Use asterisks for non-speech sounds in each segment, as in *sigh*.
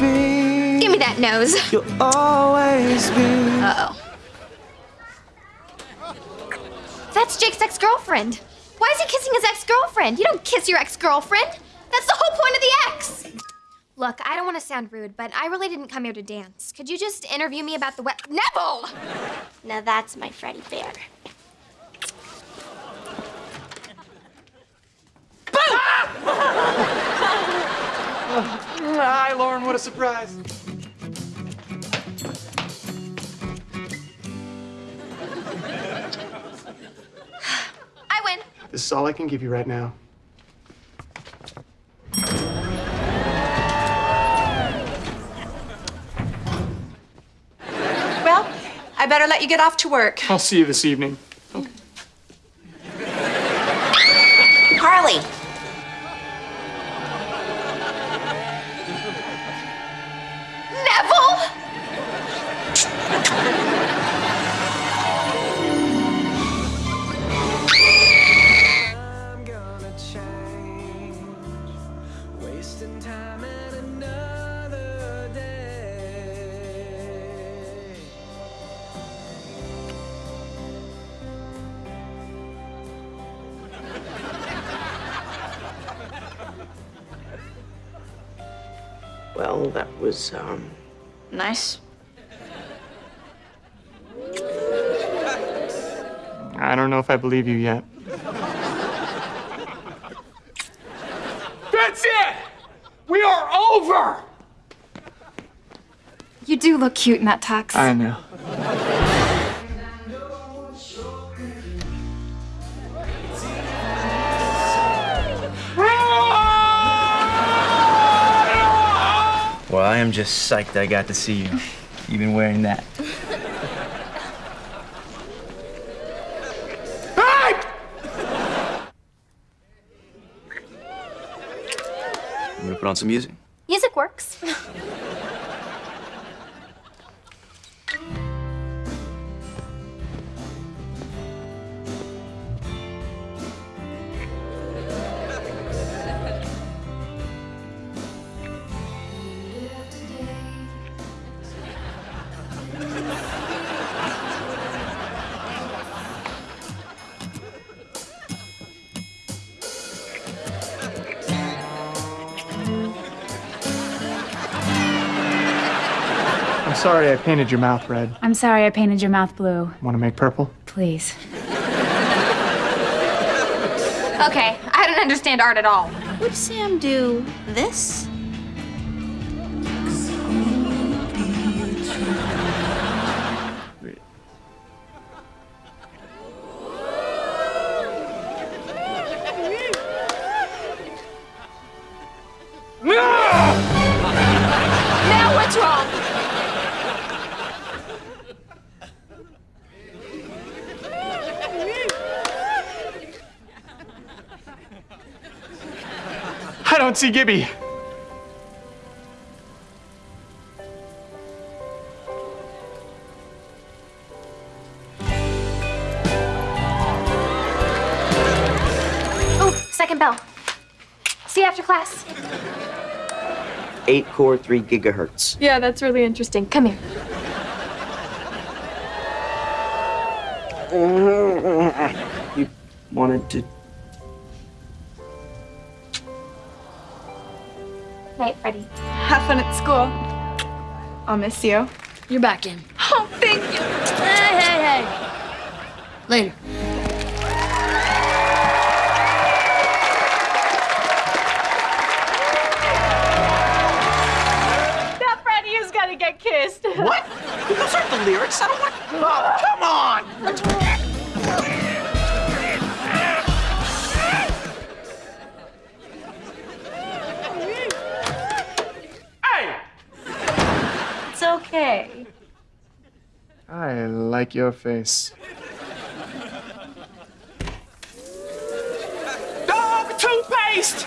feet. Give me that nose. You'll always be. Uh-oh. That's Jake's ex-girlfriend. Why is he kissing his ex-girlfriend? You don't kiss your ex-girlfriend. That's the whole point of the ex. Look, I don't want to sound rude, but I really didn't come here to dance. Could you just interview me about the wet... Neville! Now that's my Freddie Bear. Hi, *laughs* Lauren. What a surprise. I win. This is all I can give you right now. Well, I better let you get off to work. I'll see you this evening. Well, that was, um, Nice. I don't know if I believe you yet. That's it! We are over! You do look cute in that tux. I know. Am just psyched I got to see you. You've been wearing that. I'm gonna put on some music. Music works. *laughs* sorry I painted your mouth red. I'm sorry I painted your mouth blue. Want to make purple? Please. Okay, I don't understand art at all. Would Sam do this? Don't see Gibby. Oh, second bell. See you after class. eight core, three gigahertz. Yeah, that's really interesting. Come here. *laughs* You wanted to. Night, Freddie. Have fun at school. I'll miss you. You're back in. Oh, thank you. Hey, hey, hey. Later. Like your face. Dog toothpaste!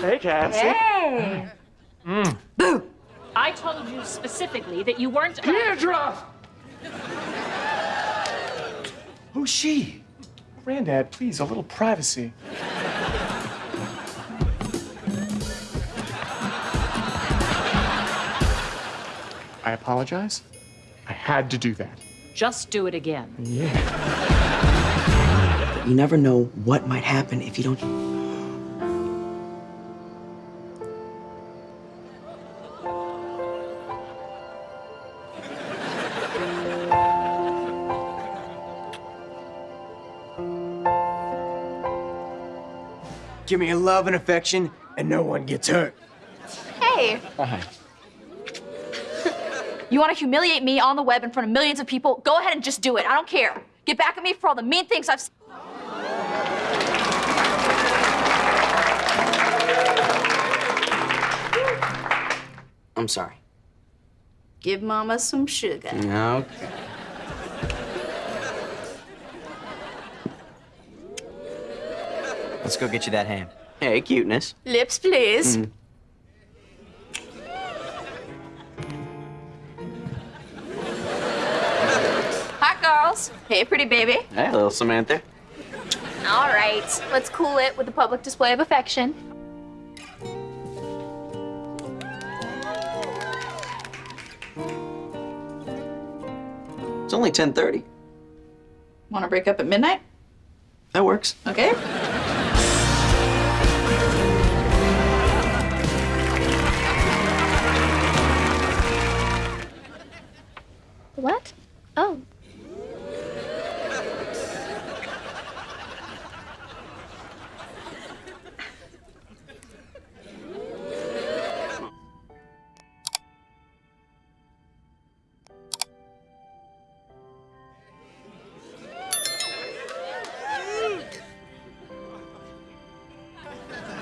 Hey, Cassie. Hey. Mm. Boo. I told you specifically that you weren't. Deirdre! Who's she? Granddad, please, a little privacy. I apologize. I had to do that. Just do it again. Yeah. You never know what might happen if you don't. Give me a love and affection, and no one gets hurt. Hey, Hi. You want to humiliate me on the web in front of millions of people? Go ahead and just do it. I don't care. Get back at me for all the mean things I've. said. I'm sorry. Give Mama some sugar. Okay. Let's go get you that ham. Hey, cuteness. Lips, please. Hi, girls. Hey, pretty baby. Hey, little Samantha. All right, let's cool it with a public display of affection. It's only 10:30. Want to break up at midnight? That works. Okay. What? Oh.